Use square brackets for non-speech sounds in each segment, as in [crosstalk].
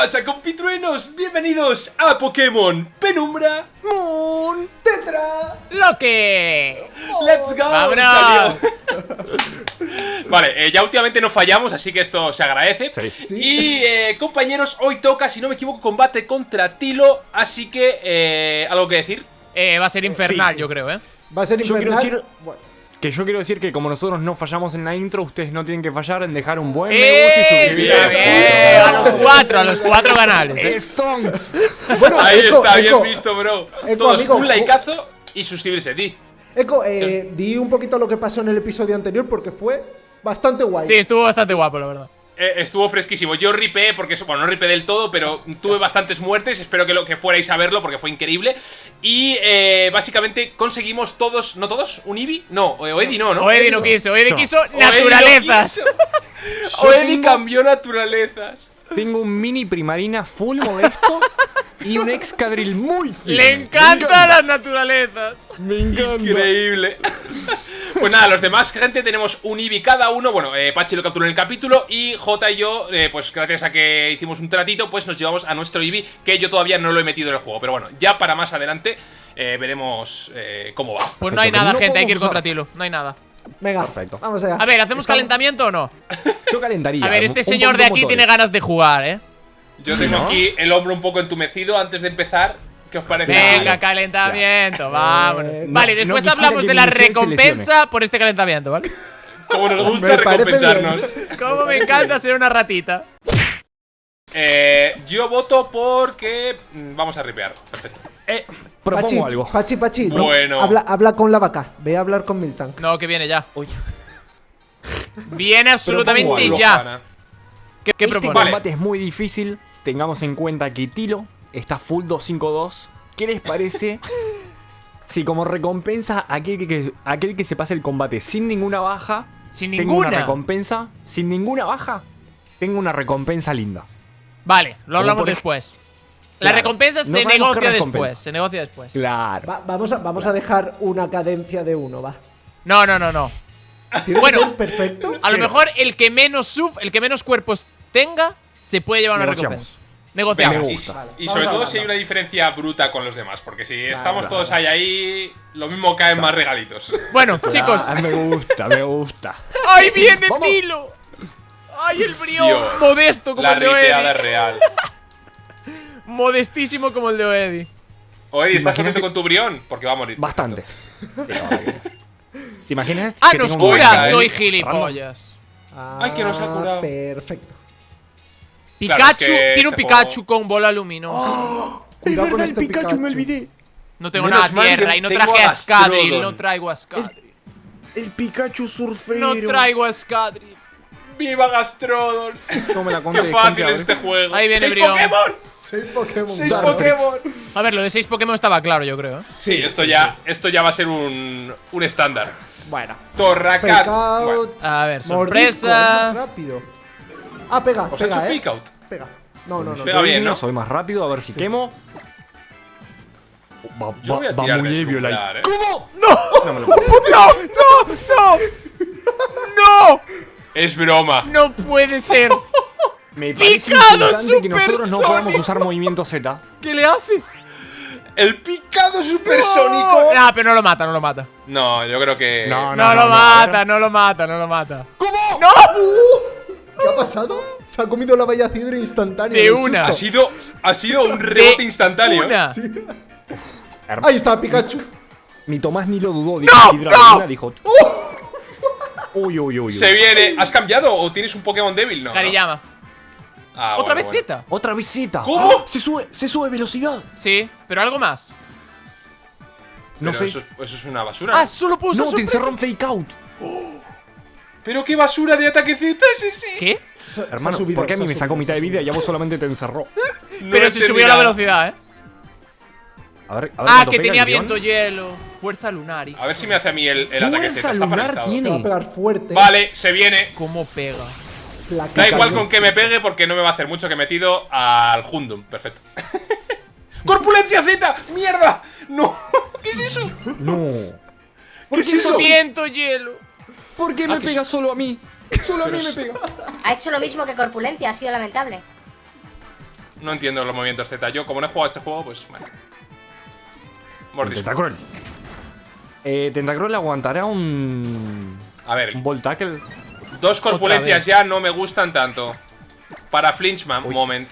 pasa, compitruenos? Bienvenidos a Pokémon Penumbra Moon Tetra. Lo que... ¡Let's go! ¡Vámonos! [laughs] Vale, eh, ya últimamente no fallamos, así que esto se agradece. Sí. Y eh, compañeros, hoy toca, si no me equivoco, combate contra Tilo. Así que, eh, ¿algo que decir? Eh, va a ser infernal, sí. yo creo, ¿eh? Va a ser Yo quiero infernal. decir- Bueno, Que yo quiero decir que como nosotros no fallamos en la intro, ustedes no tienen que fallar en dejar un buen me ¡Eh! gusta y suscribirse. bien, bien, a los cuatro, a los cuatro canales, ¿eh? Stonks. [laughs] bueno Ahí Eco, está, Eco, bien visto, bro. Eco, Todos amigo, un likeazo y suscribirse, di. Eco, eh, di un poquito lo que pasó en el episodio anterior porque fue bastante guay. Sí, estuvo bastante guapo, la verdad. Eh, estuvo fresquísimo. Yo ripé, porque eso, bueno, no ripé del todo, pero tuve bastantes muertes. Espero que, lo, que fuerais a verlo, porque fue increíble. Y eh, básicamente conseguimos todos, ¿no todos? ¿Un Eevee? No, o Eddie no, ¿no? Oedi no quiso, Oedi quiso naturalezas. quiso. [laughs] O Eddie tengo- cambió naturalezas. Tengo un mini primarina full modesto y un excadril muy firme. Le encantan las naturalezas. Me encanta. Increíble. Pues nada, los demás, gente, tenemos un Eevee cada uno. Bueno, eh, Pachi lo capturó en el capítulo. Y J y yo, eh, pues gracias a que hicimos un tratito, pues nos llevamos a nuestro Eevee, que yo todavía no lo he metido en el juego. Pero bueno, ya para más adelante eh, veremos eh, cómo va. Pues no hay nada, no gente, hay que ir contra Tilo. No hay nada. Venga, Perfecto. vamos allá. A ver, ¿hacemos Estamos- calentamiento o no? Yo calentaría. A ver, este señor de aquí motores. tiene ganas de jugar, ¿eh? Yo tengo ¿no? aquí el hombro un poco entumecido antes de empezar. ¿Qué os parece? Venga, Claro. calentamiento, vámonos. Eh, vale, no- después no hablamos de la recompensa por este calentamiento, ¿vale? [laughs] Como nos gusta Me recompensarnos. [laughs] Cómo me encanta ser una ratita. Eh, yo voto porque. mm, Vamos a ripear. Perfecto. Eh, propongo Pachi, algo. Pachi, Pachi, no, Bueno. habla, habla con la vaca. Ve a hablar con Miltank. No, que viene ya. Uy. Viene absolutamente ya. ¿Qué, qué este? Vale. combate es muy difícil. Tengamos en cuenta que Tilo está full 252. ¿Qué les parece [laughs] si como recompensa aquel que, aquel que se pase el combate sin ninguna baja, Sin tengo una ninguna. recompensa? Sin ninguna baja, tengo una recompensa linda. Vale, lo hablamos por después. La Claro. recompensa No se negocia después. Se negocia después. Claro. Va- vamos, a, vamos a dejar una cadencia de uno, va. No, no, no, no. ¿Tiene Bueno. perfecto? A lo mejor el que menos suf, el que menos cuerpos tenga, se puede llevar una Negociamos. recompensa. Negociamos. Me y, gusta. Sobre todo hablando. si hay una diferencia bruta con los demás, porque si estamos claro, todos ahí ahí, lo mismo caen más regalitos. Bueno, chicos. Ah, me gusta, me gusta. ¡Ahí viene. Tilo! ¡Ay, el brío! Dios. Modesto como La el de Oedi. real. [laughs] Modestísimo como el de Oedi. Oye, ¿estás contento con tu brión? Porque va a morir. Bastante. ¿Te imaginas? ¡Ah, que nos un cura! Soy gilipollas. Ay, que nos ha curado. Ah, Claro, es Pikachu, que tiene un este Pikachu con bola luminosa. Cuidado con este Pikachu. No tengo Menos nada tierra y no traje a Scadril. No traigo a Scadril. El Pikachu surfero. No traigo a Scadril. ¡Viva Gastrodon! No me la [laughs] conté, ¡Qué fácil es este juego! Ahí viene ¡Seis Brion. Pokémon! Seis Pokémon. ¡Seis Dale. Pokémon! A ver, lo de 6 Pokémon estaba claro, yo creo. ¿eh? Sí, esto ya, esto ya va a ser un, un estándar. Bueno. Torracat. Bueno. A ver, Mordisco, es más sorpresa. rápido. Ah, pega. ¿Os he pega, hecho eh. fake out? Pega. No, no, no. Pega bien, ¿no? Soy más rápido, a ver si quemo. Va, Yo voy a va- muy ebrio la- ¿eh? ¿Cómo? ¡No! ¡No! ¡No! ¡No! Es broma. ¡No puede ser! Me parece ¡Picado insultante que nosotros no podamos usar movimiento Z. ¿Qué le hace? El picado supersónico. Nah, pero no lo mata, no lo mata. No, yo creo que. No, No, lo mata, no lo mata, no lo mata. ¿Cómo? ¡No! ¿Qué ha pasado? Se ha comido la bella cidra instantánea. De una. Ha sido, ha sido un rebote De instantáneo. Una. Sí. Ahí está, Pikachu. Ni Tomás ni lo dudó. Dijo, ¡No! Sidra ¡No! Dijo. Uy, [laughs] uy, uy, uy. Se viene. ¿Has cambiado o tienes un Pokémon débil? No. ¿no? Hariyama. Ah, ¿Otra bueno, vez bueno. Z? Otra visita. ¿Cómo? Se sube, se sube velocidad. Sí, pero algo más. No Pero sé. Eso, es- eso es una basura. Ah, solo puedo usar No, te encerró en fake out. Pero qué basura de ataque Z es ese. ¿Qué? Se- se Hermano, subido, ¿por qué a se mí me sacó mitad se de vida y a vos solamente te encerró? [laughs] No pero se entendí subió la velocidad, ¿eh? A ver, a ver Ah, que pega tenía viento hielo. Fuerza lunar. hijo. A ver si me hace a mí el, el ataque Fuerza Z. Está paralizado. tiene. Te va a pegar fuerte. Vale, se viene. ¿Cómo pega? Placa Da igual con que me pegue porque no me va a hacer mucho que he metido al Hundum. Perfecto. [laughs] ¡Corpulencia Z! ¡Mierda! ¡No! [laughs] ¿Qué es eso? No. ¿Qué es eso? Viento hielo. ¿Por qué Ah, me pega solo a mí? Solo a mí me pega. Ha hecho lo mismo que Corpulencia, ha sido lamentable. No entiendo los movimientos Z. Yo, como no he jugado a este juego, pues bueno. Mordisco. Tentacruel. Eh, Tentacruel aguantará un. A ver, Un Volt Tackle. dos corpulencias ya no me gustan tanto. Para Flinch Man, moment.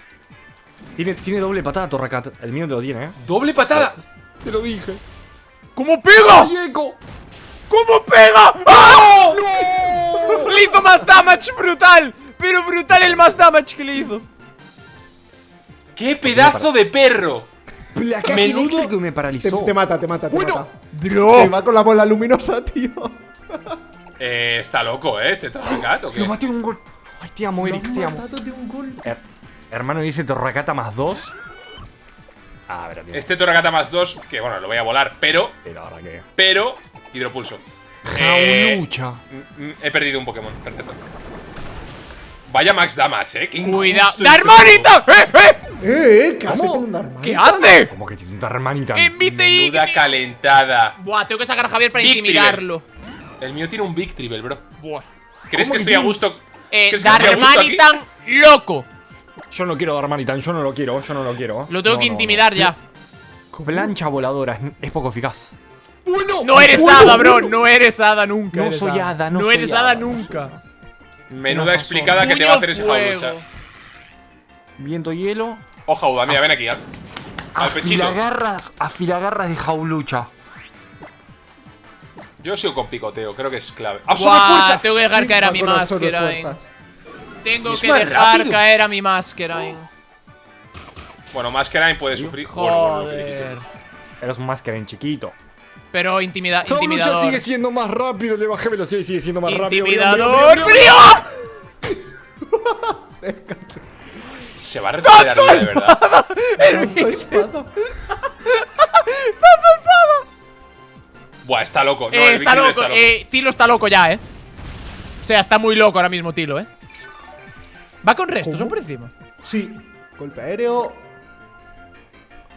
Tiene, tiene doble patada Torracat. El mío lo tiene, eh. ¡Doble patada! Te lo dije. ¿Cómo pega? ¿Cómo pega? ¡Ah! Le hizo más damage brutal. Pero brutal el más damage que le hizo. ¡Qué pedazo de perro! Placaje Menudo- y me Te, paralizó. te mata, te mata, te mata. Te Bro. va con la bola luminosa, tío. Eh, está loco, ¿eh? Este Torracat, ¿o qué? Lo maté de un gol. Ay, te amo, Eric, te amo. matado de un gol. Her- hermano, dice Torracata más dos. Ah, a ver, tío. Este Torracata más 2, que bueno, lo voy a volar, pero, Pero ahora que. pero, hidropulso. Eh, Jaulucha. mm, he perdido un Pokémon, perfecto. Vaya max damage, eh. Qué Cuidado. ¡Darmanita! ¡Eh, eh! Eh, ¿qué hace ¿Cómo? con un Darman? ¿Qué hace? Como que tiene un Darmanitan. Invite y. Menuda calentada. Buah, tengo que sacar a Javier para Big intimidarlo. El mío tiene un Big Tribble, bro. Buah. ¿Crees ¿Cómo que estoy a tiene gusto? Eh. Darmanitan loco. Yo no quiero Darmanitan, yo no lo quiero, yo no lo quiero. Lo tengo No, que intimidar no. ya. Plancha voladora, es poco eficaz. Bueno, No eres bueno, hada, bro. bueno. No eres hada nunca. No eres soy hada, no soy eres hada, hada no nunca. Menuda explicada que te va a hacer ese jaulucha. Viento hielo. Oja, Uda, mira, ven aquí. Al, al pechito. Afilagarras, afilagarras de jaulucha. Yo sigo con picoteo, creo que es clave. ¡Absorbe Buah, fuerza! tengo que dejar caer a mi fuerzas. Tengo que dejar rápido. caer a mi Masquerain. Bueno, Masquerain puede sufrir. Bueno, bueno, lo que. Joder. Eres un Masquerain chiquito. Pero intimida intimidador. sigue siendo más rápido, le bajé velocidad y sigue siendo más rápido. Intimidador. ¡Frío! [laughs] Se va a recuperar vida, de verdad. Tanta espada. Buah, está loco. No, Eh, el está loco. Eh, Tilo está loco ya, eh. O sea, está muy loco ahora mismo Tilo, eh. Va con restos, son por encima. Sí. Golpe aéreo.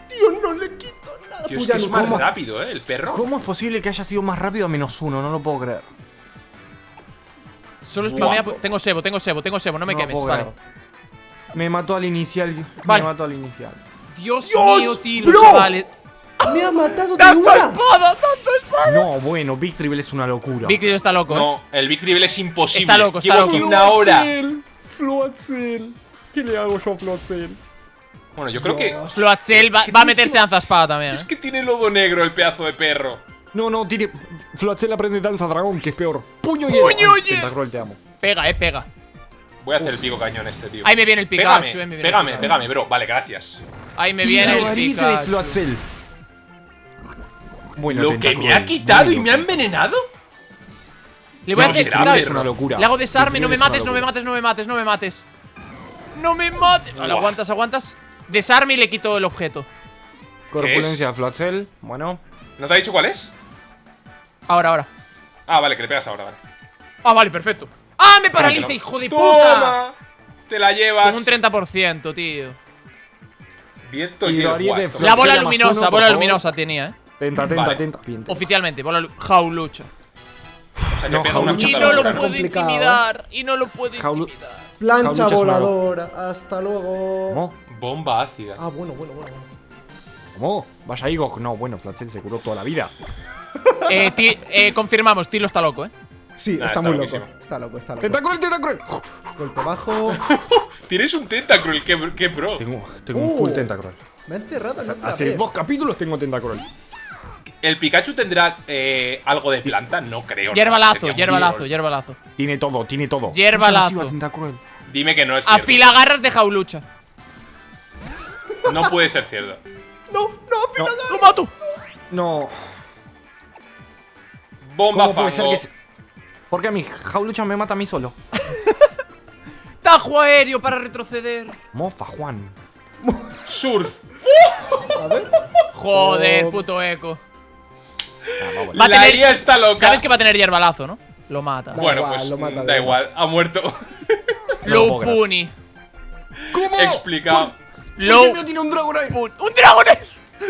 Tío, no le quito nada. Tío, es que es no, más ¿cómo? rápido, ¿eh? El perro. ¿Cómo es posible que haya sido más rápido a menos uno? No lo puedo creer. Solo spamea. Tengo sebo, tengo sebo, tengo sebo, no me No quemes, vale. Me mató al inicial. Vale. Me mató al inicial. Dios, Dios, mío, bro. chavales. Me ha matado de ¡Tanta una. espada! ¡Tanta espada! No, bueno, Big Tribble es una locura. Victor está loco, eh. No, el Big Tribble es imposible. Está loco, está Llevo loco. una hora. Floatzel. ¿Qué le hago yo a Floatzel? Bueno, yo creo que. Floatzel va, va a meterse danza espada también, Es eh. que tiene lodo negro el pedazo de perro. No, no, tiene. Floatzel aprende danza dragón, que es peor. Puño hielo. Puño. Tentacruel, te amo. Pega, eh, pega. Voy a hacer el pico cañón este, tío. Ahí me viene el Pikachu, Pégame, eh, me viene el pégame, Pikachu. pégame, bro. Vale, gracias. Ahí me viene el de Pikachu. Floatzel. Bueno, Lo que me ha quitado y me ha envenenado. Le voy a No hacer. será. Es una locura. Le hago desarme, no me mates, no me mates, no me mates, no me mates. No me mates. Vale, Buah. aguantas, aguantas. Desarme y le quito el objeto. Corpulencia de Floatzel. Bueno. ¿No te ha dicho cuál es? Ahora, ahora. Ah, vale, que le pegas ahora, vale. Ah, vale, perfecto. ¡Ah, me paraliza, hijo de puta! ¡Toma! Te la llevas. Con un 30%, tío. Viento Y Floatzel. La bola luminosa, uno, bola favor. luminosa tenía, eh. Tenta, tenta, Vale. tenta. Oficialmente, bola lu- jaulucha. O sea, que No, Jaulucha Y puta no lo puedo complicado, intimidar. Y no lo puedo intimidar. Plancha voladora. Hasta luego. ¿Cómo? Bomba ácida. Ah, bueno, bueno, bueno. bueno. ¿Cómo? Vaya Igor. No, bueno, Floatzel se curó toda la vida. [laughs] Eh, ti- eh, confirmamos, Tilo está loco, eh. Sí, Nah, está, está muy loquísimo. loco. Está loco, está loco. Tentacruel, Tentacruel. Golpe bajo. [laughs] Tienes un Tentacruel, qué, qué pro. Tengo, tengo un full Uh. Tentacruel. Me ha encerrado en otra Hace dos capítulos tengo Tentacruel. ¿El Pikachu tendrá eh, algo de planta? No creo. ¿no? Hierbalazo, muy hierbalazo, hierbalazo. Tiene todo, tiene todo. Hierbalazo. Dime que no es cierto. Afilagarras de jaulucha. No puede ser cierto. No, no, No, ¡Lo mato! no. Bomba ¿Cómo puede ser fango. que se- Porque a mi jaulucha me mata a mí solo. [laughs] Tajo aéreo para retroceder. Mofa, Juan. Surf. A ver. Joder, Oh. puto eco. Va La a tener- IA está loca. Sabes que va a tener hierbalazo, ¿no? Lo mata. Da Bueno, igual, pues lo mata, da igual. igual. Ha muerto. Low. Puni. ¿Cómo? Explicado. Low tiene un Dragonite? ¡Un Dragonite!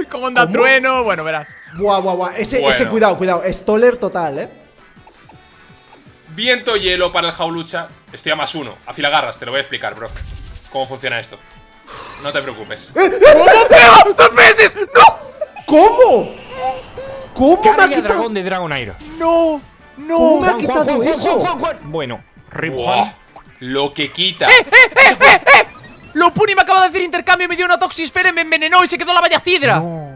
Con onda ¿Cómo? trueno. Bueno, verás. Buah, buah, buah. Ese, Bueno. ese, cuidado, cuidado. Stoller total, eh. Viento hielo para el jaulucha. Estoy a más uno. Afilagarras, te lo voy a explicar, bro. Cómo funciona esto. No te preocupes. ¡Eh, eh! ¡No pega! ¡Dos veces! ¡No! ¿Cómo? ¿Cómo me ha quitado? dragón de Dragonair. ¡No! ¡No! ¿Cómo me ha quitado Juan, Juan, eso? Juan, Juan, Juan. Bueno, Rip lo que quita. ¡Eh, Lopuni me acaba de hacer intercambio, me dio una toxisfera y me envenenó y se quedó la valla cidra. No.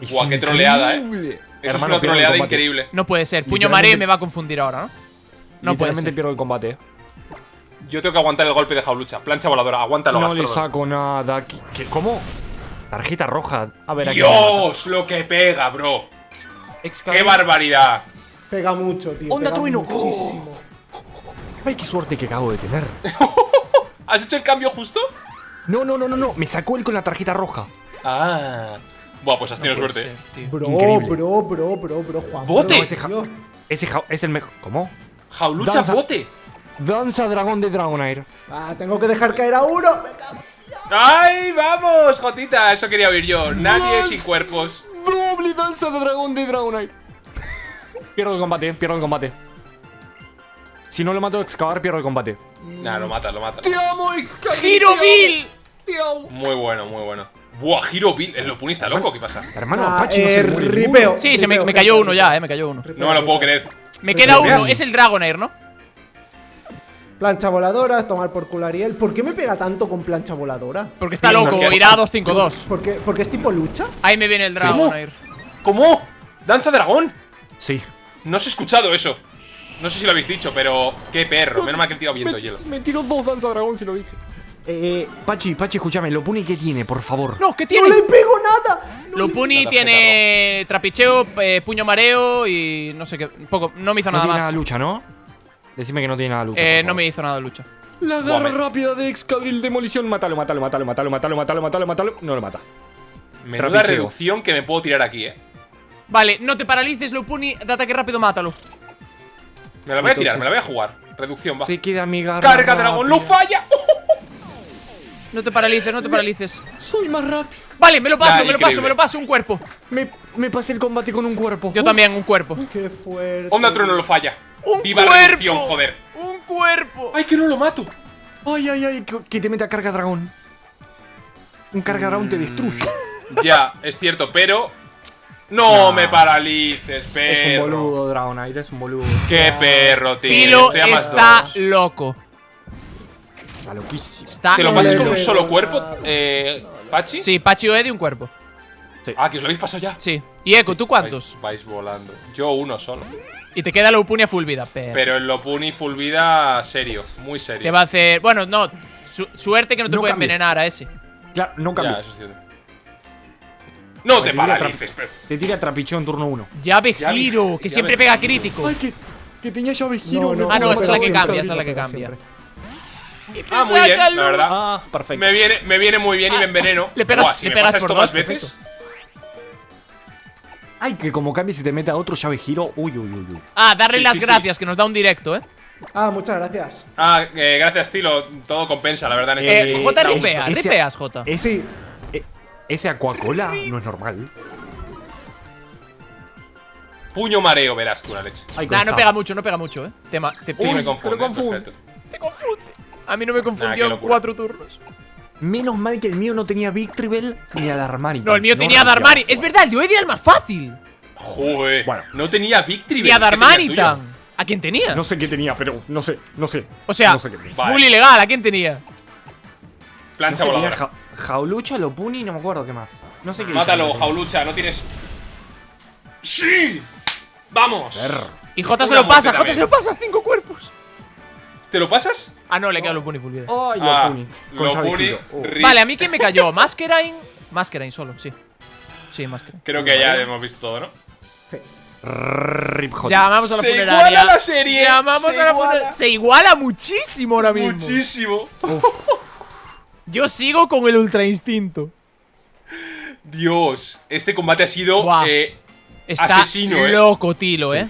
Es Buah, qué troleada, eh. Eso es Hermano, una pierdo el troleada increíble. No puede ser. Puño mareo me va a confundir ahora, ¿no? No puede Literalmente ser. pierdo el combate. Yo tengo que aguantar el golpe de jaulucha. Plancha voladora, aguántalo, No le saco nada. ¿Qué- qué- ¿Cómo? Tarjeta roja. A ver, aquí. Dios, lo que pega, bro. ¡Qué barbaridad! Pega mucho, tío. Onda trueno. muchísimo. Ay, qué suerte que acabo de tener. [laughs] ¿Has hecho el cambio justo? No, no, no, no, no. Me sacó él con la tarjeta roja. Ah. Buah, pues has tenido suerte. ser. Bro, Increíble. bro, bro, bro, bro, Juan. ¡Bote! bro, ese ja-. Ese ja- es el mejor. ¿Cómo? Jaulucha Danza. bote. Danza dragón de Dragonair. Ah, tengo que dejar caer a uno. ¡Ay, vamos, Jotita! Eso quería oír yo. Nadie Dios. sin cuerpos. Doble danza de dragón de Dragonair. [laughs] Pierdo el combate, pierdo el combate. Si no lo mato excavar, pierdo el combate. Nah, lo mata, lo mata. Te amo, excavar. ¡Giro Bill! Te amo. Muy bueno, muy bueno. Buah, Giro Bill. El Lopuni está loco, ¿qué pasa? Hermano, Ah, Pachi no eh, se ripeo. Sí, se me, cayó uno ya, eh, me cayó uno. No me lo puedo creer. Me queda uno, es el Dragonair, ¿no? Plancha voladora, tomar por culo a Ariel. ¿Por qué me pega tanto con plancha voladora? Porque está loco, irá a 2-5-2. ¿Por qué, porque es tipo lucha? Ahí me viene el Dragonair. ¿Cómo? ¿Danza dragón? Sí. No os he escuchado eso. No sé si lo habéis dicho, pero qué perro. Menos mal que el tiro viento Me, hielo. me tiró dos danza dragón si lo dije. Eh, Pachi, Pachi, escúchame, lo pone que tiene, por favor. No, ¿qué ¡No tiene? le pego nada! Lupuni La tarjeta tiene trapicheo, eh, puño mareo y no sé qué. Poco, no me hizo no nada tiene más. nada de lucha, ¿no? Decime que no tiene nada de lucha. Eh, no me hizo nada de lucha. La garra rápida de Excadrill Demolición. Mátalo, mátalo, mátalo, mátalo, mátalo, mátalo, mátalo, mátalo. No lo mata. Menuda reducción que me puedo tirar aquí, eh. Vale, no te paralices, Lupuni, de ataque rápido, mátalo. Me la voy a tirar, me la voy a jugar. Reducción, va. Se queda mi garra. Carga dragón, lo falla. [laughs] No te paralices, no te paralices. Soy más rápido. Vale, me lo paso, me lo paso, me lo paso, un cuerpo. Me, me pasé el combate con un cuerpo. Yo Uf. también, un cuerpo. ¡Qué fuerte! Onda trueno lo falla. ¡Un Viva cuerpo! reducción, joder. ¡Un cuerpo! ¡Ay, que no lo mato! Ay, ay, ay, que, que te meta carga dragón. Un carga dragón te destruye. Ya, es cierto, pero. No Nah. me paralices, Es un perro. boludo, Dragonair, es un boludo. Qué perro, tío. Pilo Estoy a más está dos. loco. Está loquísimo. Está ¿Te lo pasas con un solo cuerpo, eh, Pachi? Sí, Pachi o Eddie, un cuerpo. Ah, que os lo habéis pasado ya. Sí. Y Echo, ¿tú cuántos? Vais, vais volando. Yo uno solo. Y te queda Lupuni a full vida. Pero Pero el Lopuni full vida serio, muy serio. te va a hacer. Bueno, no. su- suerte que no te No puede envenenar a ese. Claro, no Ya, cambies. eso es cierto. No te Te paralices, pero. Te tira trapicheo en turno 1. Llave giro, que llave siempre pega crítico. Ay, que, que tenía llave giro. No, no, Ah, no, esa es la que cambia, esa es la que cambia. Ah, muy bien, la verdad. Ah, perfecto. Me viene, me viene muy bien y me enveneno. [laughs] le pegas- Buah, si le me pasa esto dos, más veces. Ay, que como cambie y te mete a otro llave giro. Uy, uy, uy, uy. Ah, darle Sí, las sí, sí. gracias, que nos da un directo, eh. Ah, muchas gracias. Ah, eh, gracias, Tilo. Todo compensa, la verdad, en esta Eh, serie. J Da ripea, gusto. ese- ripeas, J. Sí. Ese Aquacola no es normal. Puño mareo, verás tú la leche. Ay, Nah, no pega mucho, no pega mucho, eh. Te, te, Uy, me confunde, pero confunde. perfecto. te confunde. A mí no me confundió en cuatro turnos. Menos mal que el mío no tenía Victory Bell ni a Darmani. No, el mío tenía a Darmani. Es verdad, el de hoy era el más fácil. Joder. Bueno. No tenía Victory Bell, a ¿qué tenía el Darmanitan. ¿A quién tenía? No sé qué tenía, pero no sé, no sé. o sea, no sé qué tenía. Vale. full ilegal, ¿a quién tenía? No Plancha sé, tenía voladora. Ja- Jaulucha, Lopuni, no me acuerdo qué más. No sé qué. Mátalo, jaulucha, no tienes. ¡Sí! ¡Vamos! Y J se lo pasa, J se lo pasa, cinco cuerpos. ¿Te lo pasas? Ah, no, le queda Lupuni full vida. Ay, Ah, Lopuni. Lopuni. Oh. Vale, a mí quién me cayó, Maskerain. Maskerain solo, sí. Sí, Maskerain. Creo que ya hemos visto todo, ¿no? Sí. Rip. Llamamos a la Se funeraria. iguala la serie, Llamamos se a la iguala. Se iguala muchísimo ahora mismo. Muchísimo. [laughs] Yo sigo con el ultra instinto. Dios, este combate ha sido eh, Está Asesino, eh. loco, Tilo, eh.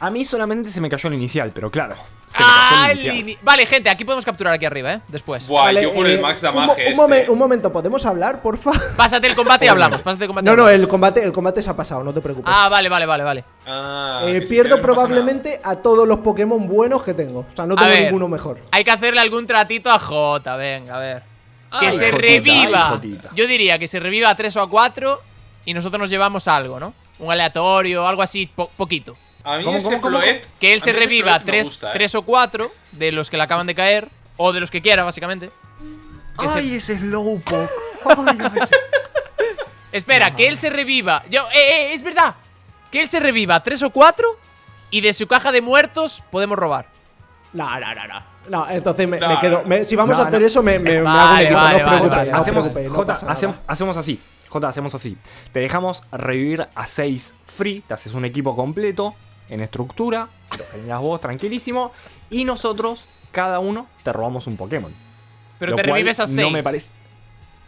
A mí solamente se me cayó el inicial, pero claro. Se me cayó Ah, el inicial. ini- Vale, gente, aquí podemos capturar aquí arriba, ¿eh? Después. Buah, Vale, yo por el eh, max un mo- damage un, este. momen- un momento, ¿podemos hablar, porfa? [laughs] Pásate el combate y hablamos. Pásate el combate. No, no, el combate, el combate se ha pasado, no te preocupes. Ah, vale, vale, vale, vale. Ah, Eh, pierdo no probablemente a todos los Pokémon buenos que tengo. O sea, no tengo ver. ninguno mejor. Hay que hacerle algún tratito a Jota, venga, a ver. Que Ay, se Jotita, reviva. ay. Yo diría que se reviva a 3 o a 4 y nosotros nos llevamos algo, ¿no? Un aleatorio, algo así, po- poquito. A mí ¿Cómo, ese cómo, cómo? Floet- Que él se ese reviva Floet me 3, gusta, eh. o 4 de los que le acaban de caer. O de los que quiera, básicamente. Que se- Ay, ese Slowpoke. Espera, que él se reviva. Yo, eh, eh, es verdad. Que él se reviva 3 o 4 y de su caja de muertos podemos robar. No, no, no, no. No, entonces me, No, me quedo. me- si vamos No, a hacer no. eso, me, me- me Vale, hago un equipo. vale, no os vale, hacemos, nada. hacemos, hacemos así. Jota, hacemos así. Te dejamos revivir a 6 free, te haces un equipo completo en estructura, lo genias vos tranquilísimo, y nosotros, cada uno, te robamos un Pokémon. Pero Lo te cual revives a 6. No me parece.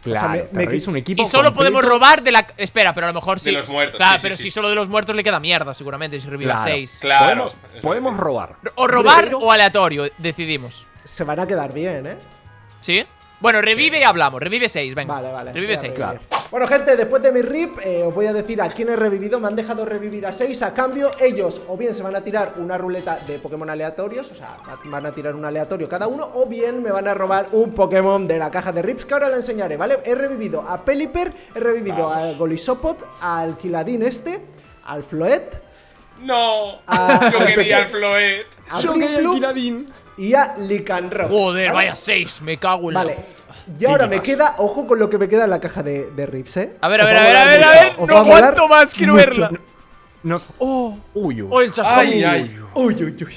Claro, me- te me un equipo Y solo podemos robar de la. Espera, pero a lo mejor sí. los muertos, Claro, sí, sí, pero sí, si solo de los muertos le queda mierda, seguramente, si revive a Claro. 6. Claro. Podemos, podemos robar. O robar Pero- o aleatorio, decidimos. Se van a quedar bien, ¿eh? ¿Sí? Bueno, revive y hablamos. Revive 6, venga. Vale, vale. Revive voy a 6. revivir. Bueno, gente, después de mi rip, eh, os voy a decir a quién he revivido. Me han dejado revivir a 6. A cambio, ellos o bien se van a tirar una ruleta de Pokémon aleatorios, o sea, va- van a tirar un aleatorio cada uno, o bien me van a robar un Pokémon de la caja de rips que ahora le enseñaré, ¿vale? He revivido a Pelipper, he revivido al Golisopod, al Kiladin este, al Floet, No, Ah, yo quería [laughs] el Floet. a Yo quería el Prinplup Kiladin. Y a Lycanroc. Joder, ¿vale? vaya 6. Me cago en la- Vale. Y ahora me más? queda, ojo con lo que me queda en la caja de, de rips, ¿eh? A ver, a ver, a ver, a ver, a ver. No aguanto más, quiero mucho. verla. Nos... Oh, Uy, uy. oh, el chacón. Ay, ay. Uy, uy, uy.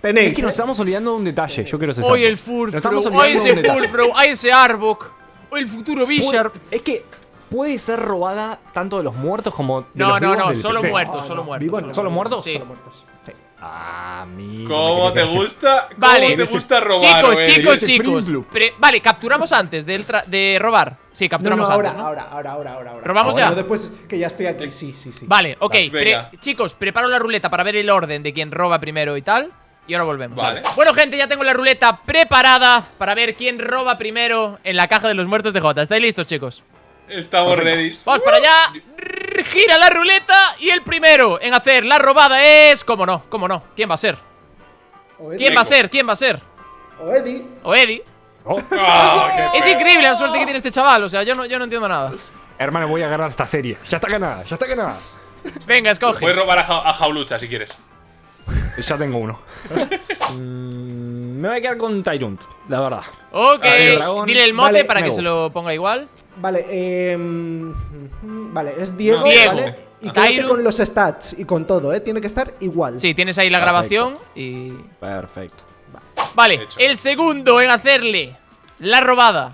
Tenéis. Es que nos ¿eh? estamos olvidando de un detalle. Yo quiero Hoy el Furfro. Hoy ese. Furfro. Hoy ese Arbok. Hoy el futuro Bisharp. Puede- Es que puede ser robada tanto de los muertos como de No, los no, vivos no. del Solo PC. muertos, No, solo no, muertos. no. ¿Solo muertos? Sí. Solo muertos. Sí. Ah, amigo. ¿Cómo te gusta? ¿Cómo Vale. te gusta robar, Chicos, Oedi? chicos, chicos. Pre- vale, capturamos antes del tra- de robar. Sí, capturamos no, ahora, antes. ¿no? ahora, ahora, ahora, ahora, ahora. ¿Robamos Ahora, ya? después que ya estoy aquí, sí, sí, sí. Vale, ok. Vale, pre- venga. chicos, preparo la ruleta para ver el orden de quién roba primero y tal. Y ahora volvemos. Vale. Bueno, gente, ya tengo la ruleta preparada para ver quién roba primero en la caja de los muertos de Jota. ¿Estáis listos, chicos? Estamos ready. Vamos para allá. Gira la ruleta y el primero en hacer la robada es. ¿Cómo no? ¿Cómo no? ¿Quién va a ser? ¿Quién va a ser? ¿Quién va a ser? O Eddie. O Eddie. Oh, Ah, Es feo. increíble la suerte que tiene este chaval. O sea, yo no, yo no entiendo nada. hermano, voy a agarrar esta serie. Ya está ganada, ya está ganada. Venga, escoge. Puedes robar a, Ja- a Jaulucha si quieres. [laughs] Ya tengo uno. Mm, me voy a quedar con Tyrant, la verdad. Ok, dile el mote Vale, para que se lo ponga igual. Vale, eh. Vale, es Diego, Diego. ¿vale? Y Tyron. con los stats y con todo, ¿eh? Tiene que estar igual. Sí, tienes ahí la Perfecto. grabación y. Perfecto. Vale, Hecho. el segundo en hacerle la robada.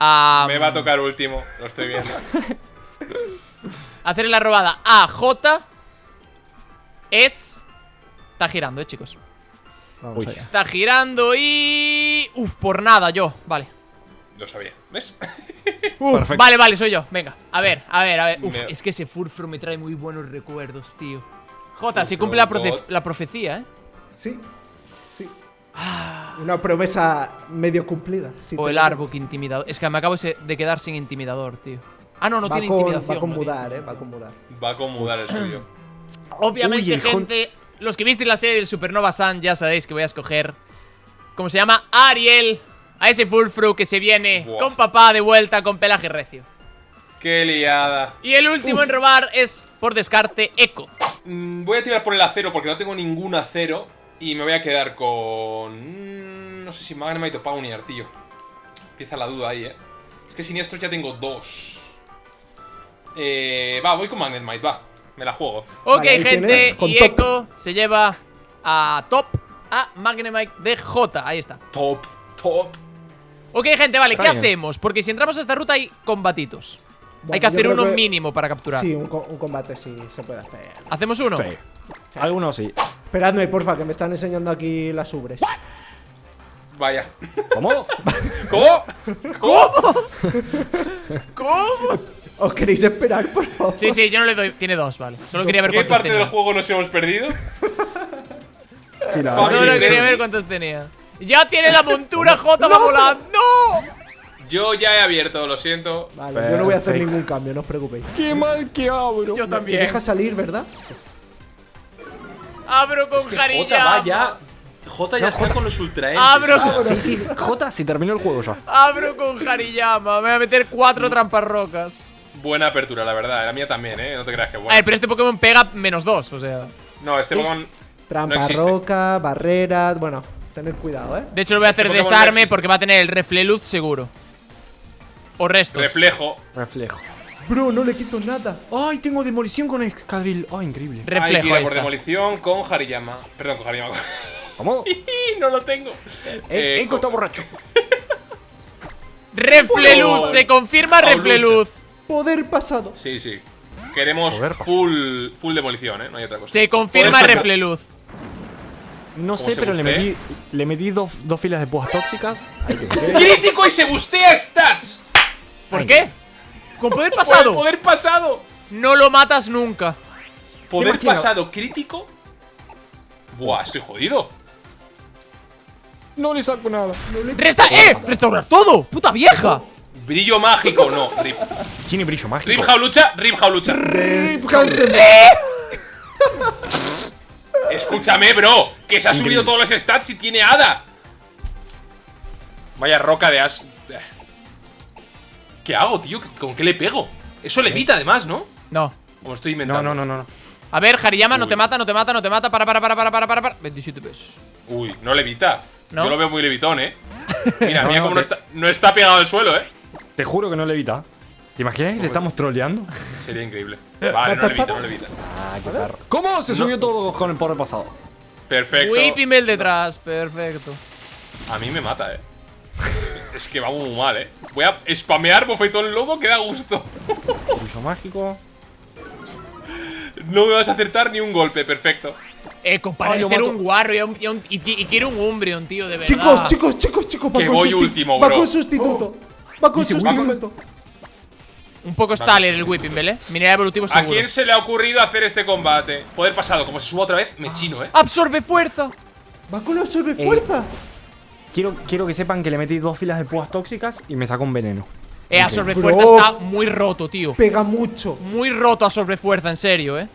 A. Me va a tocar último, lo estoy viendo. [laughs] Hacerle la robada a J. Es. Está girando, eh, chicos. Vamos. Está girando y. Uf, por nada, yo. Vale. Lo sabía. ¿Ves? [laughs] Vale, vale, soy yo. Venga, a ver, a ver, a ver. Uf, Me- es que ese Furfro me trae muy buenos recuerdos, tío. J, se cumple la, profe- la profecía, ¿eh? Sí, sí. Una promesa medio cumplida. O el. Arbok intimidador. Es que me acabo de quedar sin intimidador, tío. Ah, no, no va tiene con, intimidación. Va con no tiene mudar, eh. Va con mudar. Va a acomodar el suyo. [clears throat] Obviamente, Uy, gente, los que visteis la serie del Supernova Sun ya sabéis que voy a escoger. ¿Cómo se llama? Ariel. A ese Furfru que se viene Buah. con papá de vuelta con pelaje recio. Qué liada. Y el último en robar es, por descarte, Echo. Mm, voy a tirar por el acero porque no tengo ningún acero. Y me voy a quedar con. mm, No sé si Magnemite o Pawniard, tío. Empieza la duda ahí, eh. Es que siniestros ya tengo dos. Eh, va, voy con Magnemite, va. Me la juego. Ok, Vale, gente, y top. Echo se lleva a top a Magnemite de J. Ahí está. Top, top. Ok, gente, vale, ¿qué hacemos? Porque si entramos a esta ruta hay combatitos. Bueno, hay que hacer uno que- mínimo para capturar. Sí, un, co- un combate sí se puede hacer. ¿Hacemos uno? Sí. Algunos sí. Esperadme, porfa, que me están enseñando aquí las ubres. Vaya. ¿Cómo? [laughs] ¿Cómo? ¿Cómo? [laughs] ¿Cómo? ¿Os queréis esperar, por favor? Sí, sí, yo no le doy. Tiene dos, vale. Solo quería ver ¿Qué cuántos parte tenía. del juego nos hemos perdido? Sí, la Solo quería ver cuántos tenía. ¡Ya tiene la montura [laughs] J! ¡Va volando! ¡No! Yo ya he abierto, lo siento. Vale, yo no voy a hacer ningún cambio, no os preocupéis. Qué mal que abro. Yo también. deja salir, ¿verdad? Abro con Que Hariyama. J va ya. J ya está con los ultra Abro, Sí, sí, sí. J, se terminó el juego ya. abro con Hariyama. Me voy a meter cuatro trampas rocas. Buena apertura, la verdad. La mía también, ¿eh? No te creas que A ver, buena. pero este Pokémon pega menos dos, o sea. No, este Pokémon. Trampa No roca, barrera. Bueno, tened cuidado, ¿eh? De hecho, le voy a hacer Este no desarme porque va a tener el Refleluz seguro. O restos. Reflejo. Reflejo. Bro, no le quito nada. Ay, tengo demolición con Excadrill. Ay, increíble. Hay que Reflejo. por está. demolición con Hariyama. Perdón, con Hariyama. [laughs] ¿Cómo? [laughs] no lo tengo. Eh, Eh, Enco está borracho. [laughs] Refleluz. Oh. Se confirma. Refleluz. Poder pasado. Sí, sí. Queremos full, full demolición, ¿eh? No hay otra cosa. Se confirma. Refleluz. No ¿Cómo sé, pero le metí, le metí dos, dos filas de púas tóxicas. ¡Crítico y se bustea stats! ¿Por qué? Con poder pasado. poder pasado. No lo matas nunca. Poder pasado crítico. Buah, estoy jodido. No le saco nada. ¡Resta! ¡Eh! ¡Restaurar todo! ¡Puta vieja! Brillo mágico, no. Rip, Tiene brillo mágico. Rip Jaulucha, Rip Jaulucha. Descansen. [laughs] Escúchame, bro. Que se ha subido Increíble. todos los stats y tiene hada. Vaya roca de as. ¿Qué hago, tío? ¿Con qué le pego? Eso levita, además, ¿no? No. Como estoy inventando. no, no, no. no. A ver, Hariyama, no te mata, no te mata, no te mata. Para, para, para, para, para, para, para. 27 pesos. Uy, no levita. ¿No? Yo lo veo muy levitón, ¿eh? [laughs] Mira, No, mira no, cómo no te- está, no está pegado al suelo, ¿eh? Te juro que no levita. ¿Te imaginas que te estamos troleando? Sería increíble. Vale, no [laughs] levita, no levita. Ah, qué perro. ¿Cómo? Se subió todo con el poder pasado. Perfecto. Whipping detrás. Perfecto. A mí me mata, eh. [laughs] Es que vamos muy mal, eh. Voy a spamear bofetón lodo que da gusto. [laughs] Brillo mágico. No me vas a acertar ni un golpe, perfecto. Eh, compadre, Ay, lo ser mato. un guarro y, un- y, un- y qui- y quiere un Umbreon, tío, de verdad. Chicos, chicos, chicos, chicos. Va Que voy último, Va bro. con sustituto. Va con sustituto. Un poco Staller el Whipping eh. Mineral evolutivo ¿A seguro. quién se le ha ocurrido hacer este combate? Poder pasado, como se suba otra vez, me chino, eh. Absorbe fuerza. Va con absorbe fuerza. Quiero, quiero que sepan que le metí dos filas de púas tóxicas y me sacó un veneno. Eh, absorbe Bro. fuerza está muy roto, tío. Pega mucho. Muy roto absorbe fuerza, en serio, eh.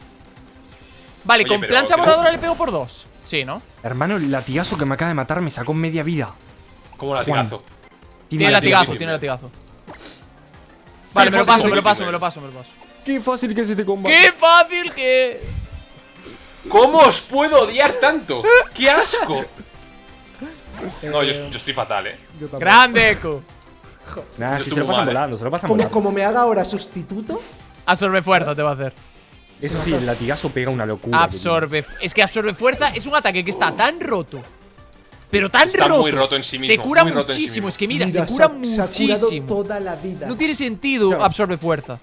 Vale, Oye, con pero plancha voladora le pego por dos. Sí, ¿no? Hermano, el latigazo que me acaba de matar me sacó media vida. Como latigazo. Tiene latigazo. latigazo, tiene latigazo. Vale, me lo paso, me lo paso, me lo paso, me lo paso. Qué fácil que es este combate. ¡Qué fácil que es! ¿Cómo os puedo odiar tanto? ¡Qué asco! No, yo, yo estoy fatal, eh. ¡Grande eco! Nah, Yo si estoy se lo pasan mal, eh. volando, se lo pasan Como, volando. como me haga ahora sustituto. Absorbe fuerza te va a hacer. Eso sí, el latigazo pega una locura. Absorbe. Es que absorbe fuerza es un ataque que está tan roto. Pero tan Está roto. muy roto en sí Se mismo, cura muy roto en sí muchísimo. mismo. es que mira, Mira, se cura se ha muchísimo. toda la vida. No tiene sentido absorbe fuerza.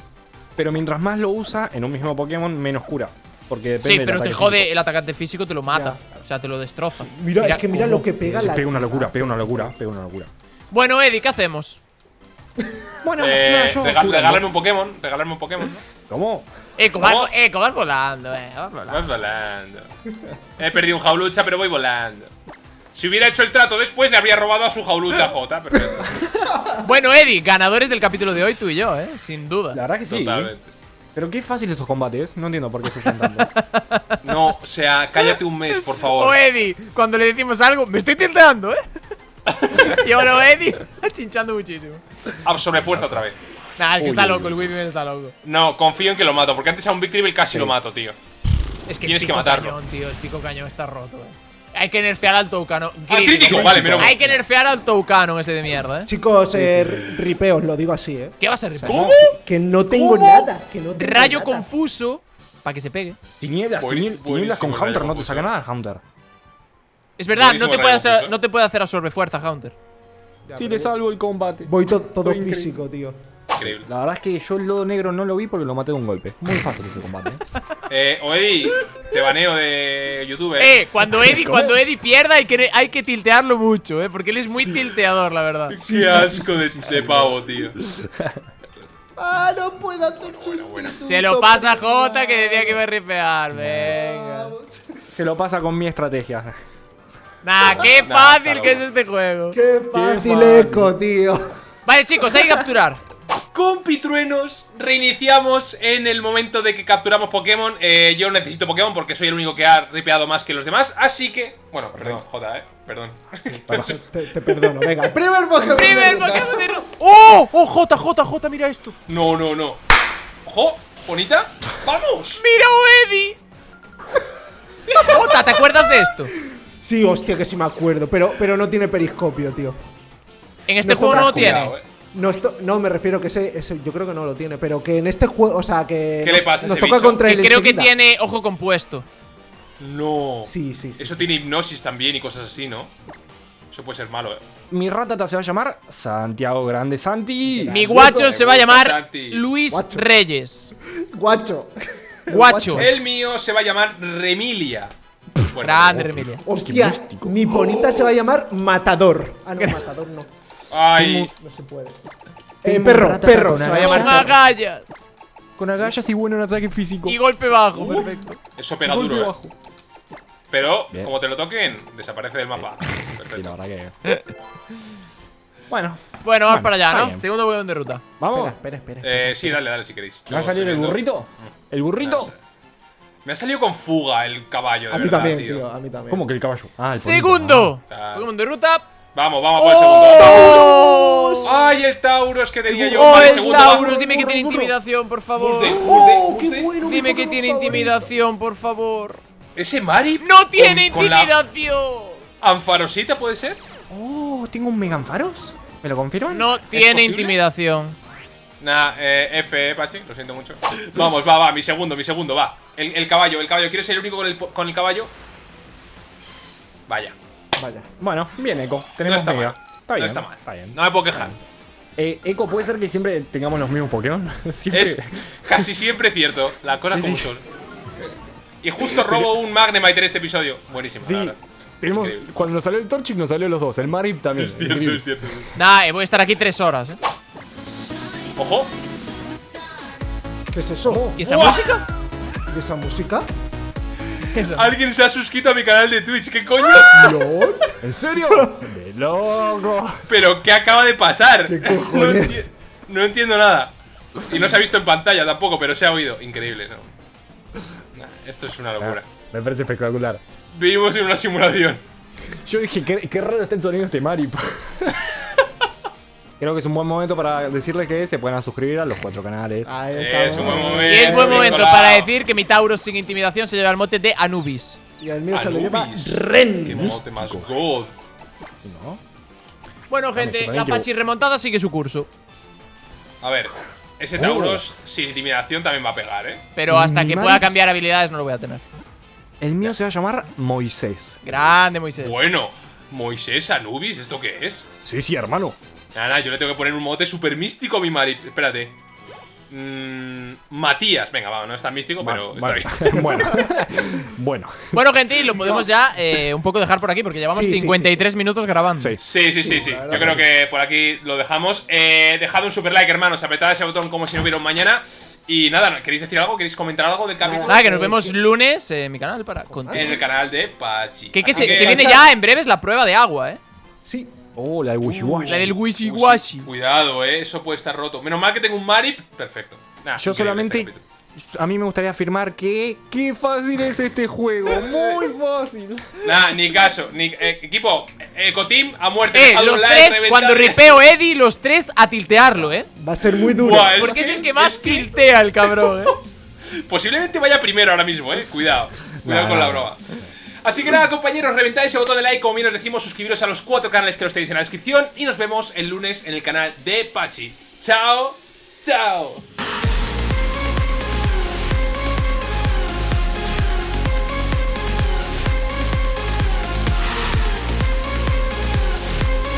Pero mientras más lo usa en un mismo Pokémon, menos cura. Porque depende Sí, del pero te jode físico. el atacante físico, te lo mata. O sea, te lo destroza. Mira, es que mira cómo. lo que pega la. pega una locura, pega una locura, pega una locura. Bueno, Eddie, ¿qué hacemos? [laughs] Bueno, Eh, rega- curando. regalarme un Pokémon, regalarme un Pokémon, ¿no? ¿Cómo? Eco, ¿Cómo? vas, Eco, vas volando, eh. Vas volando. Voy volando. He perdido un jaulucha, pero voy volando. Si hubiera hecho el trato después, le habría robado a su jaulucha J. Perfecto. [laughs] Bueno, Eddie, ganadores del capítulo de hoy, tú y yo, eh. Sin La duda. verdad que sí. Totalmente. Pero qué fácil estos combates. No entiendo por qué sufren tanto. [laughs] No, o sea, cállate un mes, por favor. [laughs] O Eddie, cuando le decimos algo, me estoy tilteando, eh. y ahora Eddie, chinchando muchísimo. Absorbe fuerza otra vez. Nah, es que Uy, está loco, uy. el Whipping está loco. No, confío en que lo mato, porque antes a un Victreebel casi lo mato, tío. Es que Tienes el que pico matarlo. cañón, tío, el pico cañón está roto, eh. Hay que nerfear al. Ah, crítico, vale, mal. Hay que nerfear al Toucanon ese de mierda, eh. Chicos, eh, ripeos, lo digo así, eh. ¿Qué va a ser? ¿Cómo? Que no tengo ¿Cómo? nada. Que no tengo Rayo nada. confuso para que se pegue. Tinieblas, tinieblas, tinieblas con Rayo no te saca nada Haunter. Es verdad, no te, puede hacer, no te puede hacer absorbe fuerza, Haunter. Ya, Sí, le salvo el combate. Voy to- todo físico, tío. Increíble. La verdad es que yo el lodo negro no lo vi porque lo maté de un golpe. Muy fácil ese combate. ¿eh? [laughs] Eh, o Eddie, te baneo de YouTube. eh. Eh, cuando Eddie, cuando Eddie pierda hay que, hay que tiltearlo mucho, eh, porque él es muy tilteador, la verdad. Qué asco de, de pavo, tío. [laughs] Ah, no puedo hacer sustituto. Se lo pasa a Jota que decía que iba a ripear, venga. Se lo pasa con mi estrategia. Nah, qué fácil que es este juego. Qué fácil, fácil. eco, tío. Vale, chicos, hay que capturar. Con Pitruenos reiniciamos en el momento de que capturamos Pokémon. Eh, yo necesito Pokémon porque soy el único que ha ripeado más que los demás. Así que. Bueno, perdón, J, eh. Perdón. [laughs] Te, te perdono, venga. Primer Pokémon. Primer. Pokémon de ¡Oh! ¡Oh, Jota, Jota, Jota, mira esto! No, no, no. Ojo, bonita. ¡Vamos! ¡Mira, a Eddie! Jota, ¿te acuerdas de esto? Sí, hostia, que sí me acuerdo. Pero, pero no tiene periscopio, tío. En este No juego no lo tiene. Cuidado, eh. No, esto, no, me refiero que ese, ese- Yo creo que no lo tiene. Pero que en este juego. O sea, que. ¿Qué nos, le pasa Nos ese toca bicho? contra Que él creo que tiene ojo compuesto. No. Sí, sí, sí. Eso tiene hipnosis también y cosas así, ¿no? Eso puede ser malo, eh. Mi ratata se va a llamar Santiago Grande Santi. Mi guacho se va a llamar Santi. Luis Guacho. Reyes. Guacho. Guacho. El mío se va a llamar Remilia. Bueno, Grande, Remilia. Hostia, mi bonita se va a llamar Matador. Ah, no, Matador no. Ay, No se puede. Eh, perro, perro, con se va a Con llamar. perro. agallas. Con agallas y bueno en ataque físico. Y golpe bajo, perfecto. eso pega Golpe duro, eh. bajo. Pero, Bien. como te lo toquen, desaparece del mapa. Sí, [laughs] la Perfecto. que. [laughs] bueno, Bueno, vamos Bueno, para allá, ¿no? bien. Segundo Pokémon de ruta. vamos. Espera, espera, espera. Eh, sí, dale, dale si queréis. ¿Va a Yo salir estoy el burrito? ¿El burrito? Me ha salido con fuga el caballo, de A mí verdad, también, tío. tío, a mí también. ¿Cómo que el caballo? Ah, el Segundo Ah. Pokémon de ruta. Vamos, vamos por el segundo. ¡Oh! ¡Ay, el Tauros que tenía yo! ¡Oh, Vale, el segundo. Taurus! va. Dime que tiene intimidación, por favor. Busde, ¡Oh, busde, qué busde. bueno! mi Dime que tiene intimidación, por favor. ¿Ese Mari? ¡No tiene con, con la intimidación! anfarosita puede ser? Oh, ¿tengo un Meganfaros? ¿Me lo confirman? No tiene intimidación. Nah, eh, F, eh, Pachi, lo siento mucho. Vamos, va, va, mi segundo, mi segundo, va. El, el caballo, el caballo. ¿Quieres ser el único con el, con el caballo? Vaya. Vaya. Bueno, bien, Eco. No Tenemos está Mega. mal. Está no bien. está mal. Está bien. No me puedo quejar. Eh, Eco, ¿puede ser que siempre tengamos los mismos Pokémon? [laughs] Siempre. Es casi siempre cierto. La cosa Sí, como sí. son. Y justo robo un Magnemite en este episodio. Buenísimo, la Sí. verdad. Tenemos, Increíble. cuando nos salió el Torchic nos salió los dos. El Marip también. Es cierto, es cierto. Nah, eh, voy a estar aquí tres horas, ¿eh? Ojo. ¿Qué es eso? ¿Y esa ¡Buah! música? ¿Y esa música? Alguien se ha suscrito a mi canal de Twitch. ¿Qué coño? ¿LOL? ¿En serio? [laughs] ¡De loco! ¿Pero qué acaba de pasar? ¿Qué No, cojones? enti- no entiendo nada. Y no se ha visto en pantalla tampoco, pero se ha oído. Increíble, ¿no? Nah, esto es una locura. Me parece espectacular. Vivimos en una simulación. Yo dije, qué, qué raro está el sonido este Marip. Creo que es un buen momento para decirles que se puedan suscribir a los cuatro canales. Ahí Es un buen momento. Y es buen momento para decir que mi Tauros sin intimidación se lleva el mote de Anubis. Y el mío se lo lleva. Ren. Qué mote más god. ¿No? Bueno, gente, la Pachi remontada sigue su curso. A ver, ese Tauros sin intimidación también va a pegar, ¿eh? Pero hasta que pueda cambiar habilidades no lo voy a tener. El mío se va a llamar Moisés. Grande, Moisés. Bueno, Moisés, Anubis, ¿esto qué es? Sí, sí, hermano. Nada, nada, yo le tengo que poner un mote súper místico a mi Mari. Espérate. Mm, Matías, venga, va, no es tan místico, pero está Vale. bien. [laughs] bueno. [laughs] bueno. Bueno, gente, y lo podemos ya eh, un poco dejar por aquí porque llevamos Sí, sí, 53 minutos grabando. Sí. Sí, sí, sí, verdad Yo creo que por aquí lo dejamos. Eh, dejad un super like, hermanos. Apretad ese botón como si no hubiera un mañana. Y nada. ¿queréis decir algo? ¿Queréis comentar algo del capítulo? Nada, que nos vemos lunes en mi canal para En continuar. el canal de Pachi. Que, se, se viene ya en breves la prueba de agua, eh. Sí. Oh, la de Wishy Uy. La del Uy, wishy sí, washy. Cuidado, eh. Eso puede estar roto. Menos mal que tengo un Marip. Perfecto. Nah, Yo increíble solamente. este a mí me gustaría afirmar que. ¡Qué fácil es este juego! [laughs] ¡Muy fácil! Nah, ni caso. Ni, eh, equipo, Ecoteam a muerte. Eh, los tres, cuando ripeo Eddie, los tres a tiltearlo, eh. Va a ser muy duro. Buah, Porque es que- el que más es que tiltea el cabrón, eh. [laughs] Posiblemente vaya primero ahora mismo, eh. Cuidado. Cuidado Nah, con la broma. Así que nada, compañeros, reventad ese botón de like, como bien os decimos, suscribiros a los cuatro canales que los tenéis en la descripción y nos vemos el lunes en el canal de Pachi. Chao, chao.